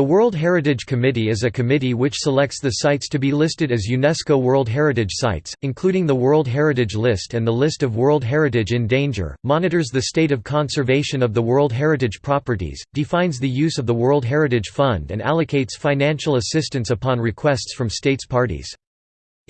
The World Heritage Committee is a committee which selects the sites to be listed as UNESCO World Heritage Sites, including the World Heritage List and the list of World Heritage in Danger, monitors the state of conservation of the World Heritage properties, defines the use of the World Heritage Fund and allocates financial assistance upon requests from states parties.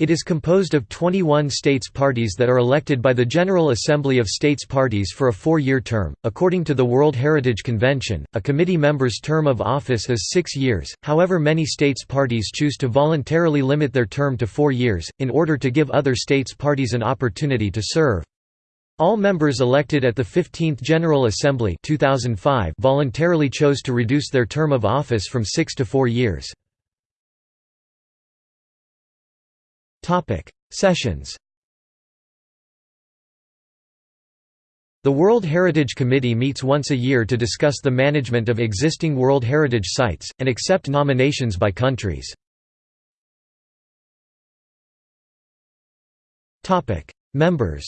It is composed of 21 states parties that are elected by the General Assembly of States Parties for a four-year term. According to the World Heritage Convention, a committee member's term of office is six years, however many states parties choose to voluntarily limit their term to four years, in order to give other states parties an opportunity to serve. All members elected at the 15th General Assembly 2005 voluntarily chose to reduce their term of office from six to four years. Topic: Sessions. The World Heritage Committee meets once a year to discuss the management of existing World Heritage Sites, and accept nominations by countries. Topic: Members.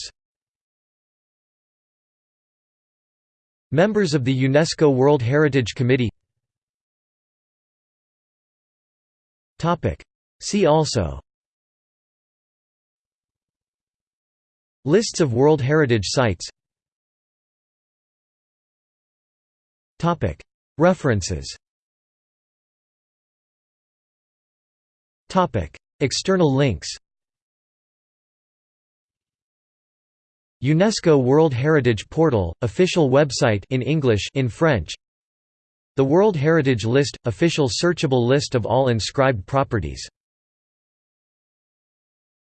Members of the UNESCO World Heritage Committee. Topic: See also Lists of World Heritage Sites References External links UNESCO World Heritage Portal, official website in English in French. The World Heritage List – official searchable list of all inscribed properties